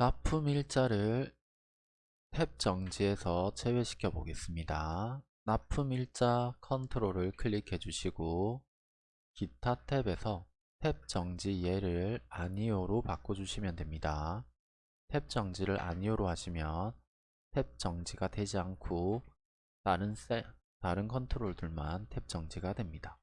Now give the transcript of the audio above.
납품 일자를 탭 정지에서 제외시켜 보겠습니다. 납품 일자 컨트롤을 클릭해 주시고 기타 탭에서 탭 정지 예를 아니오로 바꿔주시면 됩니다. 탭 정지를 아니오로 하시면 탭 정지가 되지 않고 다른 세, 다른 컨트롤들만 탭 정지가 됩니다.